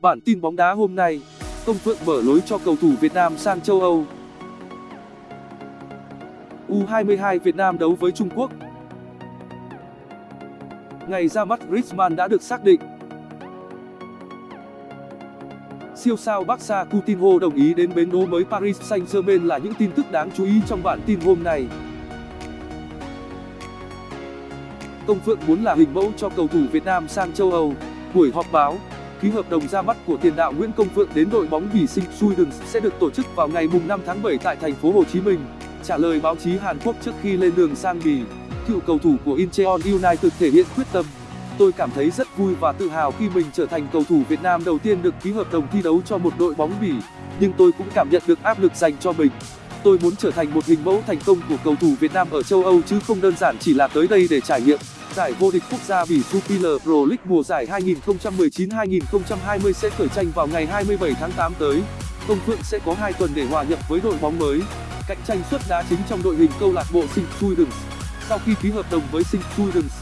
Bản tin bóng đá hôm nay, Công Phượng mở lối cho cầu thủ Việt Nam sang châu Âu. U22 Việt Nam đấu với Trung Quốc. Ngày ra mắt Griezmann đã được xác định. Siêu sao Barca Coutinho đồng ý đến bến đỗ mới Paris Saint-Germain là những tin tức đáng chú ý trong bản tin hôm nay. Công Phượng muốn là hình mẫu cho cầu thủ Việt Nam sang châu Âu. Buổi họp báo, ký hợp đồng ra mắt của tiền đạo Nguyễn Công Phượng đến đội bóng Bỉ Sinh suidens sẽ được tổ chức vào ngày 5 tháng 7 tại thành phố Hồ Chí Minh. Trả lời báo chí Hàn Quốc trước khi lên đường sang Bỉ, cựu cầu thủ của Incheon United thể hiện quyết tâm. Tôi cảm thấy rất vui và tự hào khi mình trở thành cầu thủ Việt Nam đầu tiên được ký hợp đồng thi đấu cho một đội bóng Bỉ, nhưng tôi cũng cảm nhận được áp lực dành cho mình. Tôi muốn trở thành một hình mẫu thành công của cầu thủ Việt Nam ở châu Âu chứ không đơn giản chỉ là tới đây để trải nghiệm. Giải vô địch quốc gia Bỉ Jupiler Pro League mùa giải 2019-2020 sẽ khởi tranh vào ngày 27 tháng 8 tới. Công Phượng sẽ có 2 tuần để hòa nhập với đội bóng mới, cạnh tranh suất đá chính trong đội hình câu lạc bộ Sinh Students. Sau khi ký hợp đồng với Sinh Students,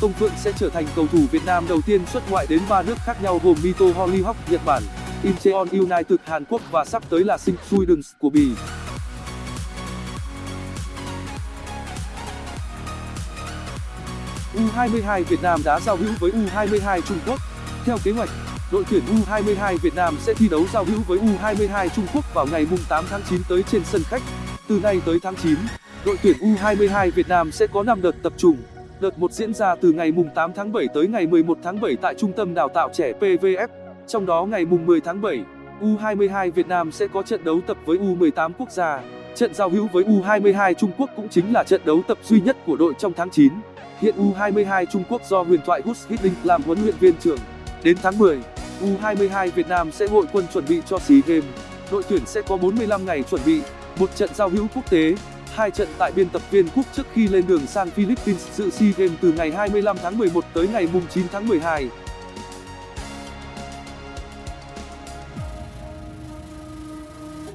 Công Phượng sẽ trở thành cầu thủ Việt Nam đầu tiên xuất ngoại đến ba nước khác nhau gồm Mito Hollyhock Nhật Bản, Incheon United Hàn Quốc và sắp tới là Sinh Students của Bỉ. U22 Việt Nam đã giao hữu với U22 Trung Quốc. Theo kế hoạch, đội tuyển U22 Việt Nam sẽ thi đấu giao hữu với U22 Trung Quốc vào ngày 8 tháng 9 tới trên sân khách. Từ nay tới tháng 9, đội tuyển U22 Việt Nam sẽ có 5 đợt tập trung. Đợt 1 diễn ra từ ngày 8 tháng 7 tới ngày 11 tháng 7 tại Trung tâm Đào tạo trẻ PVF. Trong đó ngày 10 tháng 7, U22 Việt Nam sẽ có trận đấu tập với U18 quốc gia. Trận giao hữu với U22 Trung Quốc cũng chính là trận đấu tập duy nhất của đội trong tháng 9. Hiện U22 Trung Quốc do huyền thoại Gus Hiddink làm huấn luyện viên trưởng. Đến tháng 10, U22 Việt Nam sẽ hội quân chuẩn bị cho SEA Games. Đội tuyển sẽ có 45 ngày chuẩn bị, một trận giao hữu quốc tế, hai trận tại biên tập viên quốc trước khi lên đường sang Philippines dự SEA Games từ ngày 25 tháng 11 tới ngày 9 tháng 12.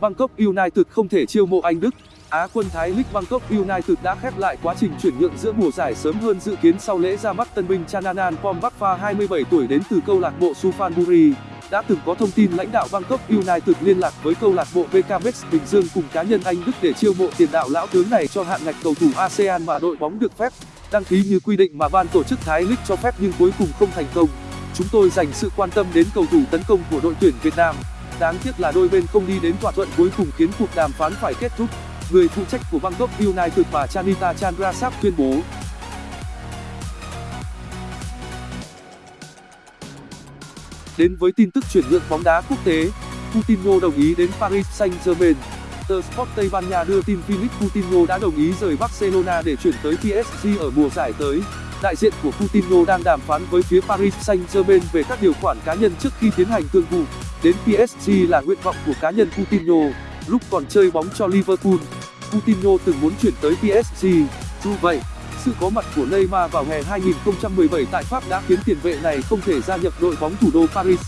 Bangkok United không thể chiêu mộ Anh Đức Á, quân Thái League Bangkok United đã khép lại quá trình chuyển nhượng giữa mùa giải sớm hơn dự kiến sau lễ ra mắt tân binh Chananan Pompakpa 27 tuổi đến từ câu lạc bộ Sufanburi Đã từng có thông tin lãnh đạo Bangkok United liên lạc với câu lạc bộ BKMX Bình Dương cùng cá nhân Anh Đức để chiêu mộ tiền đạo lão tướng này cho hạng ngạch cầu thủ ASEAN mà đội bóng được phép đăng ký như quy định mà ban tổ chức Thái League cho phép nhưng cuối cùng không thành công. Chúng tôi dành sự quan tâm đến cầu thủ tấn công của đội tuyển Việt Nam. Đáng tiếc là đôi bên không đi đến thỏa thuận cuối cùng khiến cuộc đàm phán phải kết thúc người phụ trách của Bangkok United và Chanita Chandrasap tuyên bố Đến với tin tức chuyển nhượng bóng đá quốc tế, Coutinho đồng ý đến Paris Saint-Germain. Tờ Sport Tây Ban Nha đưa tin Philippe Coutinho đã đồng ý rời Barcelona để chuyển tới PSG ở mùa giải tới. Đại diện của Coutinho đang đàm phán với phía Paris Saint-Germain về các điều khoản cá nhân trước khi tiến hành thương vụ. Đến PSG là nguyện vọng của cá nhân Coutinho, lúc còn chơi bóng cho Liverpool. Coutinho từng muốn chuyển tới PSG. Dù vậy, sự có mặt của Neymar vào hè 2017 tại Pháp đã khiến tiền vệ này không thể gia nhập đội bóng thủ đô Paris.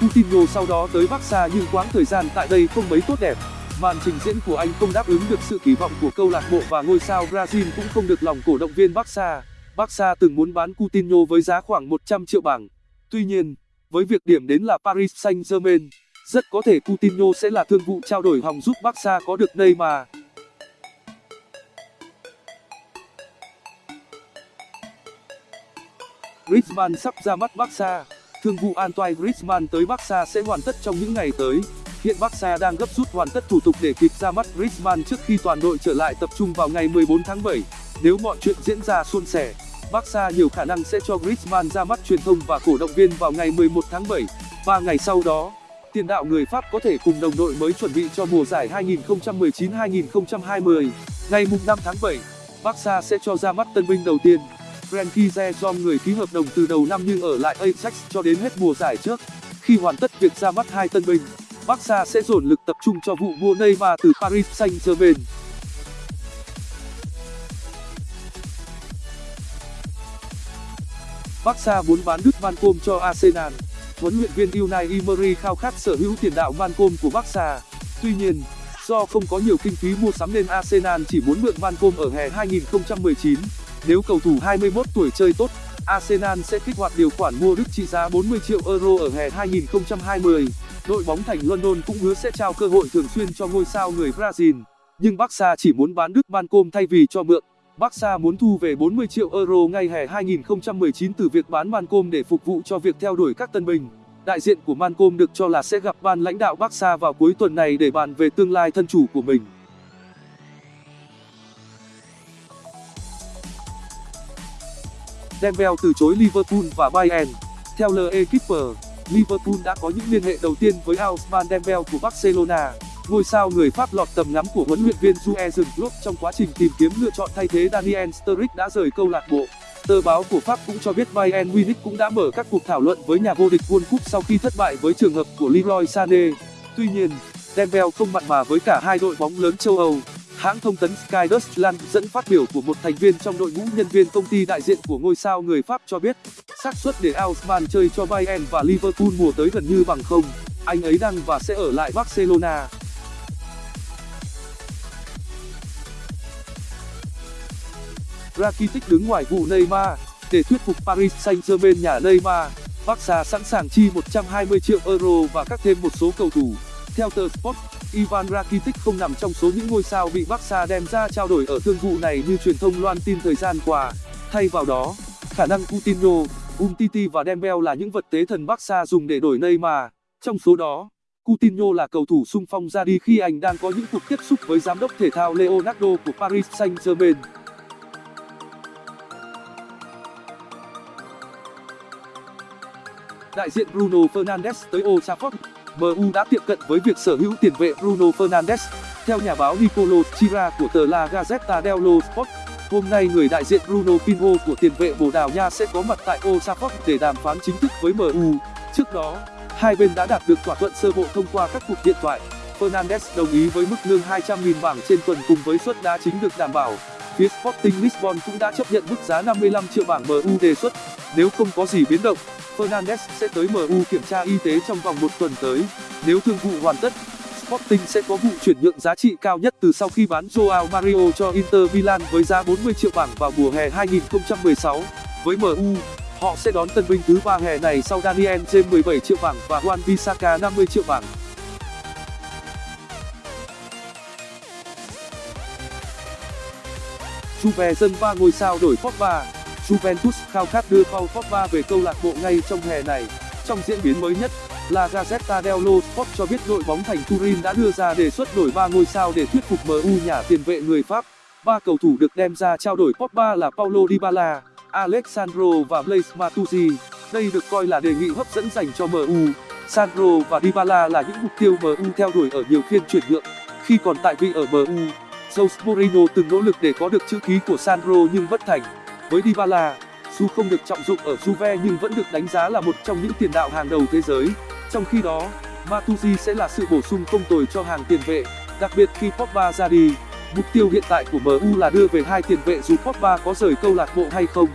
Coutinho sau đó tới Barca nhưng quãng thời gian tại đây không mấy tốt đẹp. Màn trình diễn của anh không đáp ứng được sự kỳ vọng của câu lạc bộ và ngôi sao Brazil cũng không được lòng cổ động viên Barca. Barca từng muốn bán Coutinho với giá khoảng 100 triệu bảng. Tuy nhiên, với việc điểm đến là Paris Saint-Germain, rất có thể Coutinho sẽ là thương vụ trao đổi hòng giúp Barca có được Neymar. Griezmann sắp ra mắt Barca. Thương vụ Antoine Griezmann tới Barca sẽ hoàn tất trong những ngày tới. Hiện Barca đang gấp rút hoàn tất thủ tục để kịp ra mắt Griezmann trước khi toàn đội trở lại tập trung vào ngày 14 tháng 7. Nếu mọi chuyện diễn ra suôn sẻ, Barca nhiều khả năng sẽ cho Griezmann ra mắt truyền thông và cổ động viên vào ngày 11 tháng 7. Ba ngày sau đó, tiền đạo người Pháp có thể cùng đồng đội mới chuẩn bị cho mùa giải 2019-2020. Ngày 5 tháng 7, Barca sẽ cho ra mắt tân binh đầu tiên. Frenkie de Jong người ký hợp đồng từ đầu năm nhưng ở lại Ajax cho đến hết mùa giải trước. Khi hoàn tất việc ra mắt hai tân binh, Barca sẽ dồn lực tập trung cho vụ mua Neymar từ Paris Saint-Germain. Barca muốn bán Đức Malcolm cho Arsenal. Huấn luyện viên Unai Emery khao khát sở hữu tiền đạo Malcolm của Barca. Tuy nhiên, do không có nhiều kinh phí mua sắm nên Arsenal chỉ muốn mượn Malcolm ở hè 2019. Nếu cầu thủ 21 tuổi chơi tốt, Arsenal sẽ kích hoạt điều khoản mua Đức trị giá 40 triệu euro ở hè 2020. Đội bóng thành London cũng hứa sẽ trao cơ hội thường xuyên cho ngôi sao người Brazil, nhưng Barca chỉ muốn bán Đức Malcolm thay vì cho mượn. Barca muốn thu về 40 triệu euro ngay hè 2019 từ việc bán Mancom để phục vụ cho việc theo đuổi các tân binh. Đại diện của Mancom được cho là sẽ gặp ban lãnh đạo Barca vào cuối tuần này để bàn về tương lai thân chủ của mình. Dembele từ chối Liverpool và Bayern. Theo L'Equipe, Liverpool đã có những liên hệ đầu tiên với Ousmane Dembele của Barcelona. Ngôi sao người Pháp lọt tầm ngắm của huấn luyện viên Jurgen Klopp trong quá trình tìm kiếm lựa chọn thay thế Daniel Sturridge đã rời câu lạc bộ. Tờ báo của Pháp cũng cho biết Bayern Munich cũng đã mở các cuộc thảo luận với nhà vô địch World Cup sau khi thất bại với trường hợp của Leroy Sané. Tuy nhiên, Dembele không mặn mà với cả hai đội bóng lớn châu Âu. Hãng thông tấn Sky Deutschland dẫn phát biểu của một thành viên trong đội ngũ nhân viên công ty đại diện của ngôi sao người Pháp cho biết, xác suất để Ausman chơi cho Bayern và Liverpool mùa tới gần như bằng không. Anh ấy đang và sẽ ở lại Barcelona. Rakitic đứng ngoài vụ Neymar để thuyết phục Paris Saint-Germain nhà Neymar. Barca sẵn sàng chi 120 triệu euro và các thêm một số cầu thủ. Theo tờ Sport, Ivan Rakitic không nằm trong số những ngôi sao bị Barca đem ra trao đổi ở thương vụ này như truyền thông loan tin thời gian qua. Thay vào đó, khả năng Coutinho, Umtiti và Dembele là những vật tế thần Barca dùng để đổi Neymar. Trong số đó, Coutinho là cầu thủ sung phong ra đi khi anh đang có những cuộc tiếp xúc với giám đốc thể thao Leonardo của Paris Saint-Germain. Đại diện Bruno Fernandes tới Old Trafford MU đã tiệm cận với việc sở hữu tiền vệ Bruno Fernandes. Theo nhà báo Nicolo Chira của tờ La Gazzetta dello Sport, hôm nay người đại diện Bruno Pinho của tiền vệ Bồ Đào Nha sẽ có mặt tại Old Trafford để đàm phán chính thức với MU. Trước đó, hai bên đã đạt được thỏa thuận sơ bộ thông qua các cuộc điện thoại. Fernandes đồng ý với mức lương 200.000 bảng trên tuần cùng với suất đá chính được đảm bảo. Phía Sporting Lisbon cũng đã chấp nhận mức giá 55 triệu bảng MU đề xuất. Nếu không có gì biến động, Fernandes sẽ tới MU kiểm tra y tế trong vòng một tuần tới. Nếu thương vụ hoàn tất, Sporting sẽ có vụ chuyển nhượng giá trị cao nhất từ sau khi bán Joao Mario cho Inter Milan với giá 40 triệu bảng vào mùa hè 2016. Với MU, họ sẽ đón tân binh thứ ba hè này sau Daniel James 17 triệu bảng và Juan Bisaka 50 triệu bảng. Juve dân ba ngôi sao đổi Pogba Juventus khao khát đưa Paul Pogba về câu lạc bộ ngay trong hè này. Trong diễn biến mới nhất, La Gazzetta dello Sport cho biết đội bóng thành Turin đã đưa ra đề xuất đổi ba ngôi sao để thuyết phục MU nhả tiền vệ người Pháp. Ba cầu thủ được đem ra trao đổi Pogba là Paulo Dybala, Alexandro và Blaise Matuidi. Đây được coi là đề nghị hấp dẫn dành cho MU. Sandro và Dybala là những mục tiêu MU theo đuổi ở nhiều phiên chuyển nhượng. Khi còn tại vị ở MU, Jose Mourinho từng nỗ lực để có được chữ ký của Sandro nhưng bất thành với Dybala, dù không được trọng dụng ở Juve nhưng vẫn được đánh giá là một trong những tiền đạo hàng đầu thế giới. Trong khi đó, Matuidi sẽ là sự bổ sung không tồi cho hàng tiền vệ, đặc biệt khi Pogba ra đi. Mục tiêu hiện tại của MU là đưa về hai tiền vệ dù Pogba có rời câu lạc bộ hay không.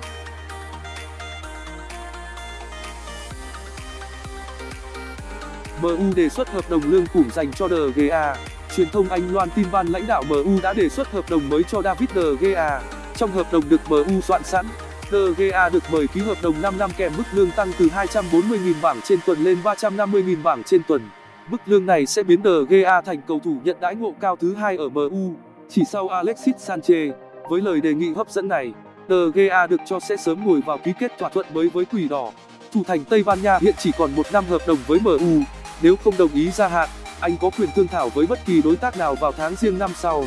MU đề xuất hợp đồng lương khủng dành cho De Gea. Truyền thông Anh loan tin ban lãnh đạo MU đã đề xuất hợp đồng mới cho David De Gea. Trong hợp đồng được MU soạn sẵn, De Gea được mời ký hợp đồng 5 năm kèm mức lương tăng từ 240.000 bảng trên tuần lên 350.000 bảng trên tuần. Mức lương này sẽ biến De Gea thành cầu thủ nhận đãi ngộ cao thứ hai ở MU, chỉ sau Alexis Sanchez. Với lời đề nghị hấp dẫn này, De Gea được cho sẽ sớm ngồi vào ký kết thỏa thuận mới với Quỷ Đỏ. Thủ thành Tây Ban Nha hiện chỉ còn một năm hợp đồng với MU. Nếu không đồng ý gia hạn, anh có quyền thương thảo với bất kỳ đối tác nào vào tháng riêng năm sau.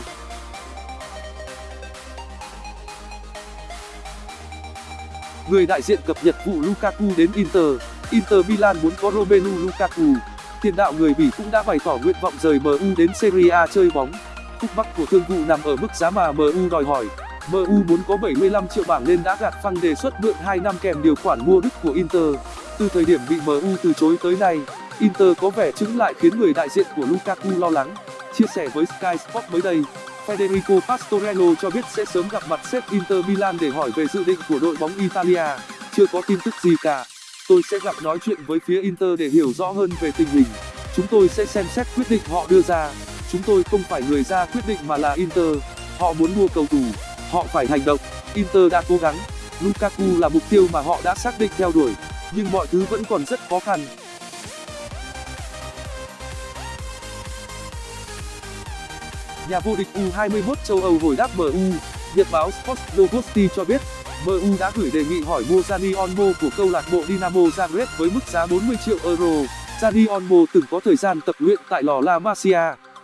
Người đại diện cập nhật vụ Lukaku đến Inter. Inter Milan muốn có Romelu Lukaku. Tiền đạo người Bỉ cũng đã bày tỏ nguyện vọng rời MU đến Serie A chơi bóng. Khúc mắc của thương vụ nằm ở mức giá mà MU đòi hỏi. MU muốn có 75 triệu bảng nên đã gạt phăng đề xuất mượn 2 năm kèm điều khoản mua đứt của Inter. Từ thời điểm bị MU từ chối tới nay, Inter có vẻ chứng lại khiến người đại diện của Lukaku lo lắng. Chia sẻ với Sky Sport mới đây, Federico Pastorello cho biết sẽ sớm gặp mặt sếp Inter Milan để hỏi về dự định của đội bóng Italia. Chưa có tin tức gì cả. Tôi sẽ gặp nói chuyện với phía Inter để hiểu rõ hơn về tình hình. Chúng tôi sẽ xem xét quyết định họ đưa ra. Chúng tôi không phải người ra quyết định mà là Inter. Họ muốn mua cầu thủ, họ phải hành động. Inter đã cố gắng, Lukaku là mục tiêu mà họ đã xác định theo đuổi, nhưng mọi thứ vẫn còn rất khó khăn. Nhà vô địch U21 châu Âu hồi đáp MU, Nhật báo Sport Novosti cho biết, MU đã gửi đề nghị hỏi mua Dani Olmo của câu lạc bộ Dinamo Zagreb với mức giá 40 triệu euro. Dani Olmo từng có thời gian tập luyện tại lò La Masia.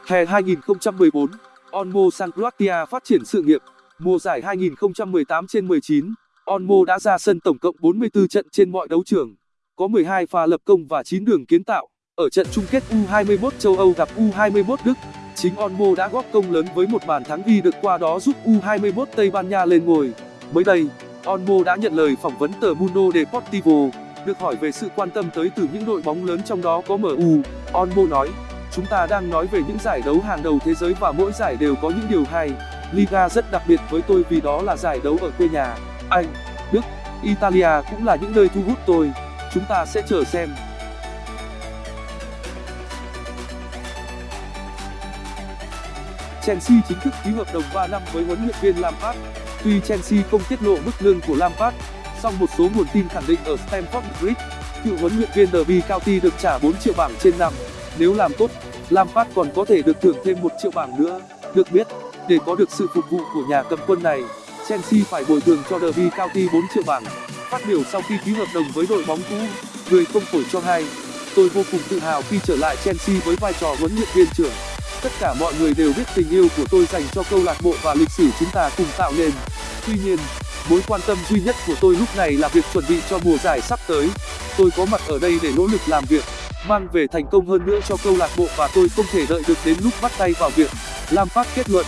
Hè 2014, Olmo sang Croatia phát triển sự nghiệp. Mùa giải 2018 trên 19, Olmo đã ra sân tổng cộng 44 trận trên mọi đấu trường, có 12 pha lập công và 9 đường kiến tạo. Ở trận chung kết U21 châu Âu gặp U21 Đức, chính Olmo đã góp công lớn với một bàn thắng ghi được qua đó giúp U21 Tây Ban Nha lên ngôi. Mới đây, Olmo đã nhận lời phỏng vấn tờ Mundo Deportivo, được hỏi về sự quan tâm tới từ những đội bóng lớn trong đó có MU. Olmo nói, chúng ta đang nói về những giải đấu hàng đầu thế giới và mỗi giải đều có những điều hay. Liga rất đặc biệt với tôi vì đó là giải đấu ở quê nhà. Anh, Đức, Italia cũng là những nơi thu hút tôi. Chúng ta sẽ chờ xem. Chelsea chính thức ký hợp đồng 3 năm với huấn luyện viên Lampard. Tuy Chelsea không tiết lộ mức lương của Lampard, song một số nguồn tin khẳng định ở Stamford Bridge, cựu huấn luyện viên Derby County được trả 4 triệu bảng trên năm. Nếu làm tốt, Lampard còn có thể được thưởng thêm 1 triệu bảng nữa. Được biết, để có được sự phục vụ của nhà cầm quân này, Chelsea phải bồi thường cho Derby County 4 triệu bảng. Phát biểu sau khi ký hợp đồng với đội bóng cũ, người không phổi cho hay, tôi vô cùng tự hào khi trở lại Chelsea với vai trò huấn luyện viên trưởng tất cả mọi người đều biết tình yêu của tôi dành cho câu lạc bộ và lịch sử chúng ta cùng tạo nên. Tuy nhiên, mối quan tâm duy nhất của tôi lúc này là việc chuẩn bị cho mùa giải sắp tới. Tôi có mặt ở đây để nỗ lực làm việc, mang về thành công hơn nữa cho câu lạc bộ và tôi không thể đợi được đến lúc bắt tay vào việc lampard kết luận.